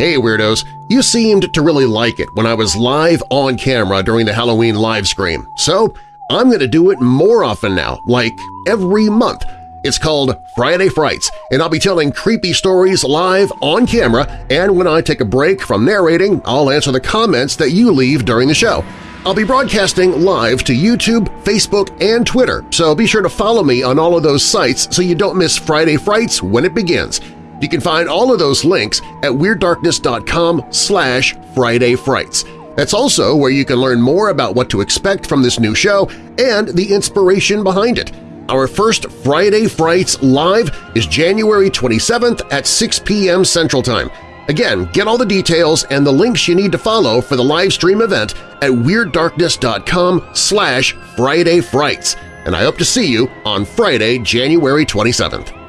Hey Weirdos! You seemed to really like it when I was live on camera during the Halloween live stream, so I'm going to do it more often now, like every month. It's called Friday Frights, and I'll be telling creepy stories live on camera, and when I take a break from narrating, I'll answer the comments that you leave during the show. I'll be broadcasting live to YouTube, Facebook, and Twitter, so be sure to follow me on all of those sites so you don't miss Friday Frights when it begins. You can find all of those links at WeirdDarkness.com slash Friday Frights. That's also where you can learn more about what to expect from this new show and the inspiration behind it. Our first Friday Frights Live is January 27th at 6 p.m. Central Time. Again, get all the details and the links you need to follow for the live stream event at WeirdDarkness.com slash Friday Frights, and I hope to see you on Friday, January 27th.